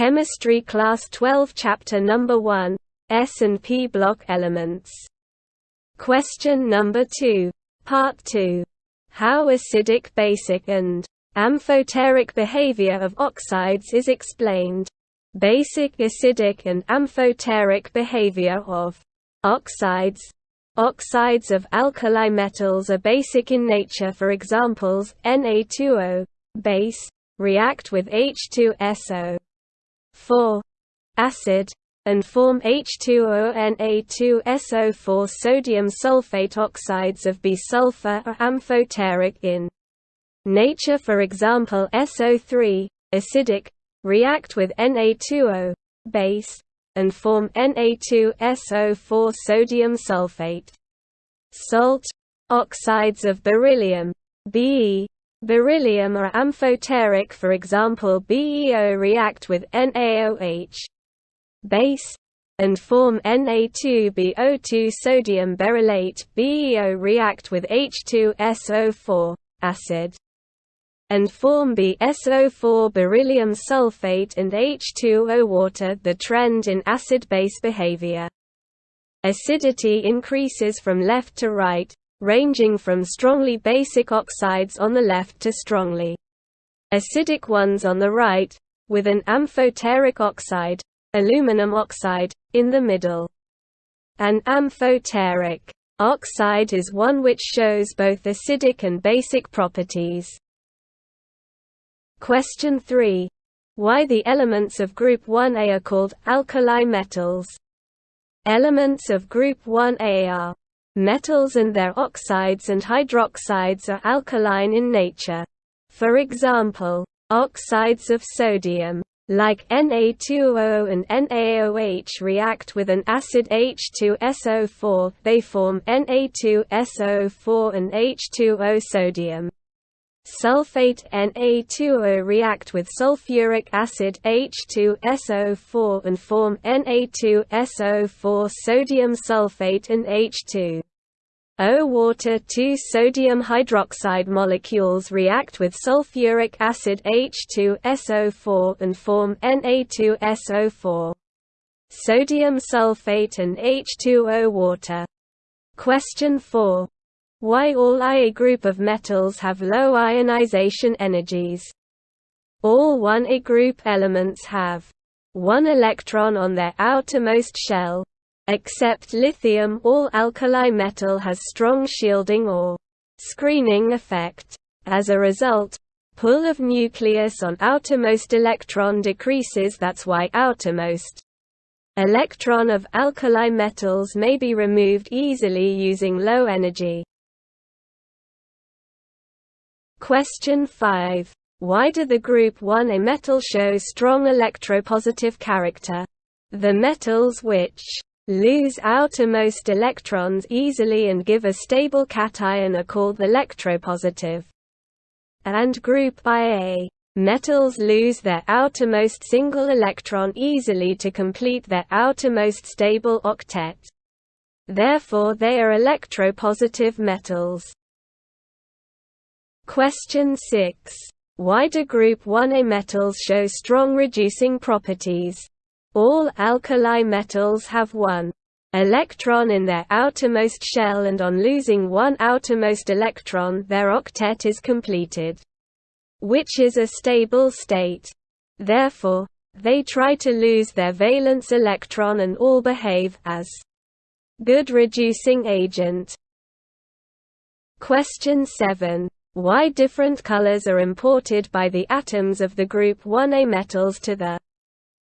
Chemistry Class 12 Chapter Number 1, S&P Block Elements. Question number 2. Part 2. How acidic basic and amphoteric behavior of oxides is explained. Basic acidic and amphoteric behavior of oxides Oxides of alkali metals are basic in nature for examples, Na2O base, react with H2SO 4 acid, and form H2ONA2SO4 sodium sulfate oxides of B-sulfur are amphoteric in nature for example SO3, acidic, react with Na2O base, and form Na2SO4 sodium sulfate. Salt oxides of beryllium Be beryllium are amphoteric for example BeO react with NaOH base and form Na2BO2 sodium beryllate BeO react with H2SO4 acid and form BSO4 beryllium sulfate and H2O water the trend in acid-base behavior. Acidity increases from left to right, ranging from strongly basic oxides on the left to strongly acidic ones on the right, with an amphoteric oxide, aluminum oxide, in the middle. An amphoteric oxide is one which shows both acidic and basic properties. Question 3. Why the elements of group 1A are called alkali metals? Elements of group 1A are metals and their oxides and hydroxides are alkaline in nature. For example, oxides of sodium, like Na2O and NaOH react with an acid H2SO4, they form Na2SO4 and H2O sodium. Sulfate Na2O react with sulfuric acid H2SO4 and form Na2SO4 sodium sulfate and H2 O water 2 sodium hydroxide molecules react with sulfuric acid H2SO4 and form Na2SO4 sodium sulfate and H2O water. Question 4 why all Ia group of metals have low ionization energies. All 1A group elements have one electron on their outermost shell. Except lithium all alkali metal has strong shielding or screening effect. As a result, pull of nucleus on outermost electron decreases that's why outermost electron of alkali metals may be removed easily using low energy. Question 5. Why do the group 1A metals show strong electropositive character? The metals which lose outermost electrons easily and give a stable cation are called electropositive. And group Ia metals lose their outermost single electron easily to complete their outermost stable octet. Therefore they are electropositive metals. Question 6. Why do group 1A metals show strong reducing properties? All alkali metals have one electron in their outermost shell and on losing one outermost electron their octet is completed. Which is a stable state. Therefore, they try to lose their valence electron and all behave as good reducing agent. Question 7 why different colors are imported by the atoms of the group 1A metals to the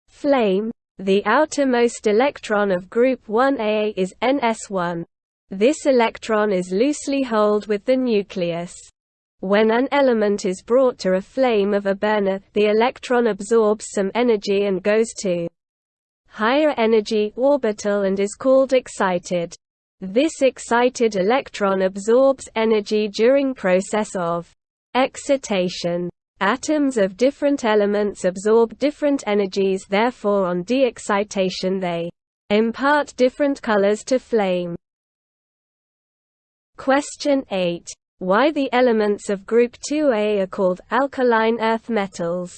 flame. The outermost electron of group 1A is NS1. This electron is loosely held with the nucleus. When an element is brought to a flame of a burner, the electron absorbs some energy and goes to higher energy orbital and is called excited. This excited electron absorbs energy during process of excitation. Atoms of different elements absorb different energies therefore on de-excitation they impart different colors to flame. Question 8. Why the elements of group 2A are called alkaline earth metals?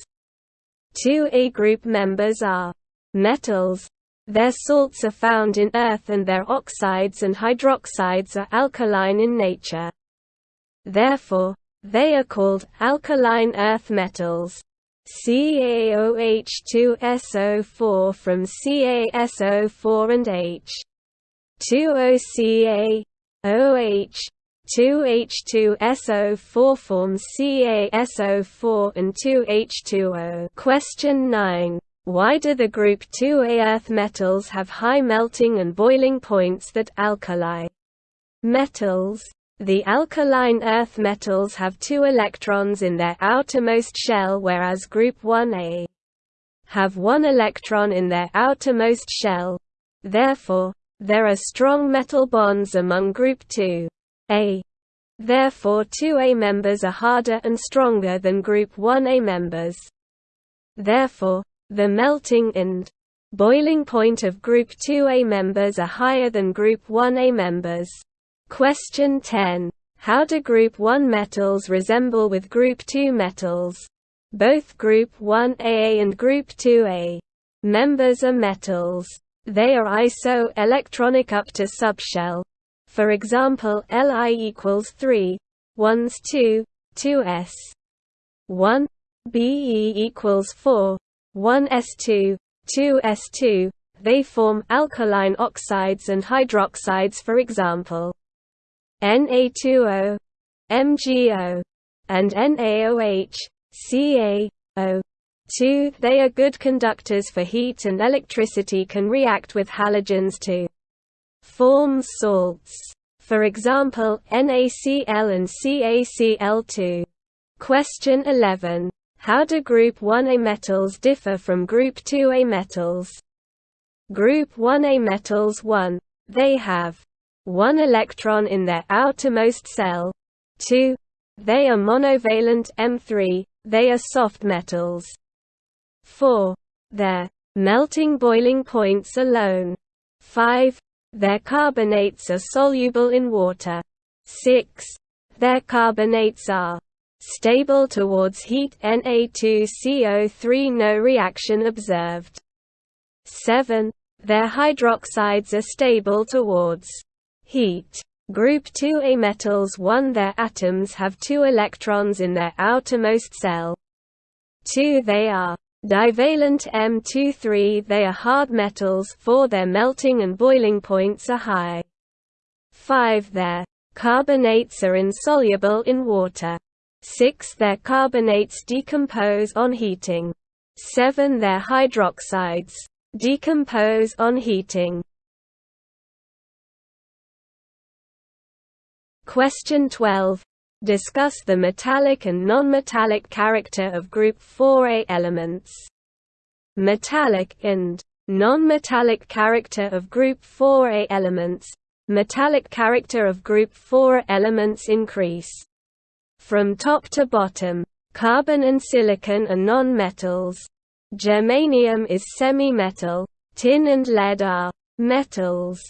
2A group members are metals. Their salts are found in earth and their oxides and hydroxides are alkaline in nature. Therefore, they are called alkaline earth metals. CaOH2SO4 from CaSO4 and H. 2OCa OH 2H2SO4 forms CaSO4 and 2H2O. Question 9. Why do the group 2A earth metals have high melting and boiling points that alkali metals? The alkaline earth metals have two electrons in their outermost shell whereas group 1A have one electron in their outermost shell. Therefore, there are strong metal bonds among group 2. A. Therefore 2A members are harder and stronger than group 1A members. Therefore, the melting and boiling point of group 2A members are higher than group 1A members. Question 10. How do group 1 metals resemble with group 2 metals? Both group 1A and group 2A members are metals. They are iso-electronic up to subshell. For example Li equals 3, 1s 2, 2s 1, Be equals 4, 1s2, 2s2, they form alkaline oxides and hydroxides for example. Na2O, MgO, and NaOH, CaO. 2. They are good conductors for heat and electricity can react with halogens to form salts. For example, NaCl and CaCl2. Question 11. How do group 1A metals differ from group 2A metals? Group 1A metals 1. They have 1 electron in their outermost cell. 2. They are monovalent M3, they are soft metals. 4. Their melting boiling points alone. 5. Their carbonates are soluble in water. 6. Their carbonates are stable towards heat Na2CO3 no reaction observed. 7. Their hydroxides are stable towards heat. Group 2A metals 1 Their atoms have two electrons in their outermost cell. 2 They are Divalent M23 They are hard metals for their melting and boiling points are high. 5 Their carbonates are insoluble in water. 6 Their carbonates decompose on heating. 7 Their hydroxides decompose on heating. Question 12 Discuss the metallic and non-metallic character of group 4A elements. Metallic and non-metallic character of group 4A elements. Metallic character of group 4 elements increase. From top to bottom, carbon and silicon are non-metals. Germanium is semi-metal, tin and lead are metals.